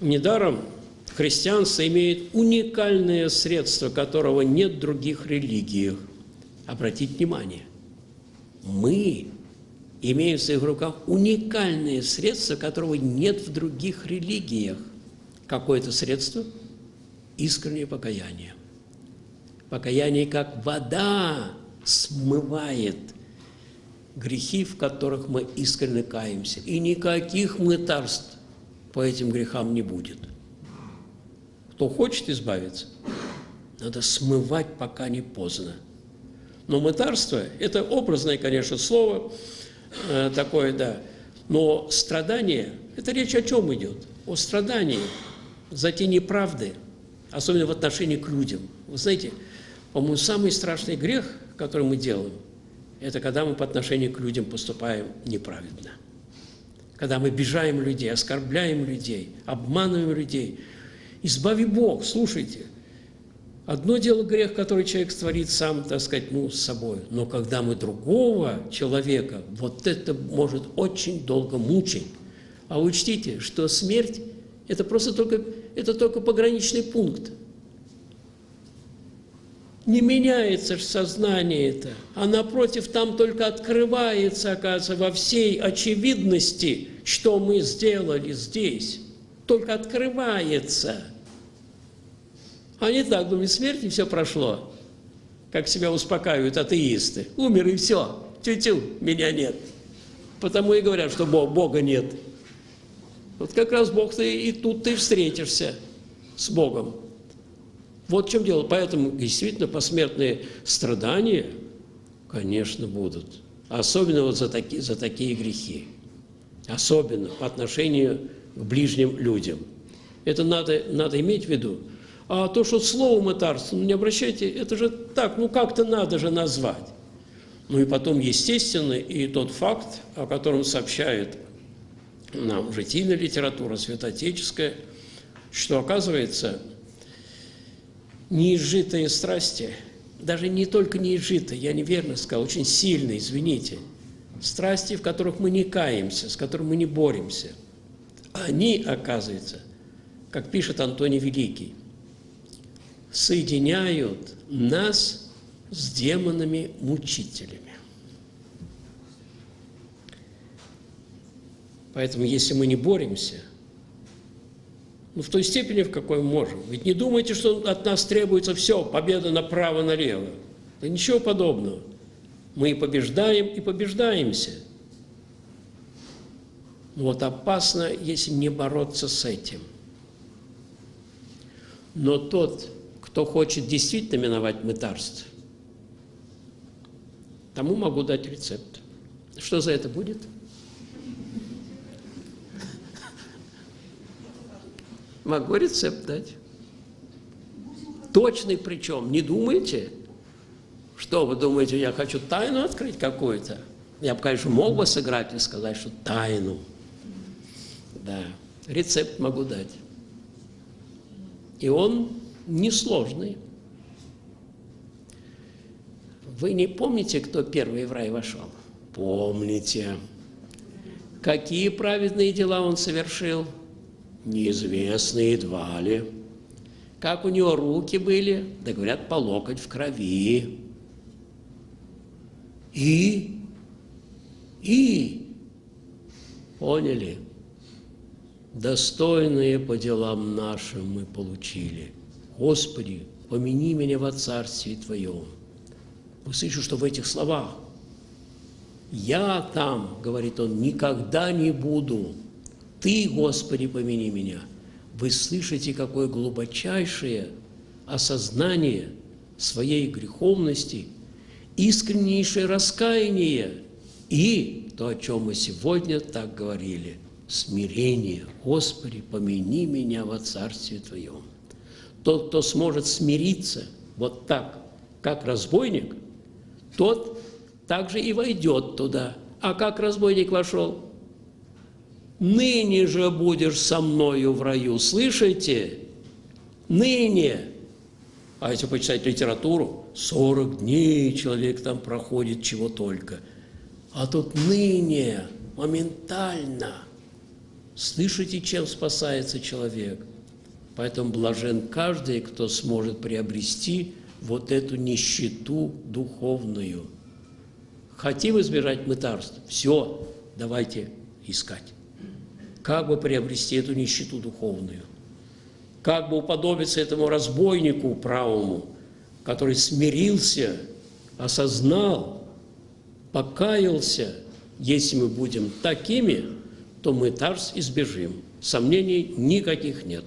Недаром христианство имеет уникальное средство, которого нет в других религиях. Обратите внимание, мы имеем в своих руках уникальное средство, которого нет в других религиях. Какое это средство? Искреннее покаяние. Покаяние, как вода, смывает грехи, в которых мы искренне каемся. И никаких мытарств по этим грехам не будет. Кто хочет избавиться, надо смывать, пока не поздно. Но мытарство – это образное, конечно, слово э, такое, да. Но страдание – это речь о чем идет? О страдании за те неправды, особенно в отношении к людям. Вы знаете, по-моему, самый страшный грех, который мы делаем, это когда мы по отношению к людям поступаем неправедно. Когда мы обижаем людей, оскорбляем людей, обманываем людей. Избави Бог, слушайте. Одно дело грех, который человек творит сам, так сказать, ну, с собой. Но когда мы другого человека, вот это может очень долго мучить. А учтите, что смерть – это просто только, это только пограничный пункт не меняется же сознание это, а напротив, там только открывается, оказывается, во всей очевидности, что мы сделали здесь. Только открывается. Они так думают, смерть и все прошло. Как себя успокаивают атеисты. Умер и все. Тю-тю, меня нет. Потому и говорят, что Бога нет. Вот как раз Бог ты и тут ты встретишься с Богом. Вот в чем дело. Поэтому действительно посмертные страдания, конечно, будут. Особенно вот за такие, за такие грехи. Особенно по отношению к ближним людям. Это надо, надо иметь в виду. А то, что слово мытарство, ну не обращайте, это же так, ну как-то надо же назвать. Ну и потом, естественно, и тот факт, о котором сообщает нам житийная литература, святоотеческая, что, оказывается, неизжитые страсти, даже не только неизжитые, я неверно сказал, очень сильные, извините, страсти, в которых мы не каемся, с которыми мы не боремся, они, оказывается, как пишет Антоний Великий, соединяют нас с демонами-мучителями. Поэтому, если мы не боремся – ну, в той степени, в какой можем. Ведь не думайте, что от нас требуется все, победа направо-налево. Да ничего подобного. Мы и побеждаем, и побеждаемся. Вот опасно, если не бороться с этим. Но тот, кто хочет действительно миновать мытарство, тому могу дать рецепт. Что за это будет? – Могу рецепт дать. Точный причем. Не думайте, что вы думаете, я хочу тайну открыть какую-то. Я бы, конечно, мог бы сыграть и сказать, что тайну. Да, рецепт могу дать. И он несложный. Вы не помните, кто первый в рай вошел? Помните. Какие праведные дела он совершил? неизвестно едва ли. Как у него руки были, да говорят, по локоть в крови. И, и, поняли, достойные по делам нашим мы получили. Господи, помяни меня во Царстве Твоем. Вы слышите, что в этих словах «Я там, — говорит он, — никогда не буду, ты, Господи, помяни меня. Вы слышите, какое глубочайшее осознание своей греховности, искреннейшее раскаяние и то, о чем мы сегодня так говорили, смирение. Господи, помяни меня во Царстве Твоем. Тот, кто сможет смириться вот так, как разбойник, тот также и войдет туда. А как разбойник вошел? ныне же будешь со мною в раю. Слышите? Ныне. А если почитать литературу, 40 дней человек там проходит чего только. А тут ныне, моментально. Слышите, чем спасается человек? Поэтому блажен каждый, кто сможет приобрести вот эту нищету духовную. Хотим избежать мытарств? Все, давайте искать. Как бы приобрести эту нищету духовную? Как бы уподобиться этому разбойнику правому, который смирился, осознал, покаялся. Если мы будем такими, то мы тарс избежим. Сомнений никаких нет.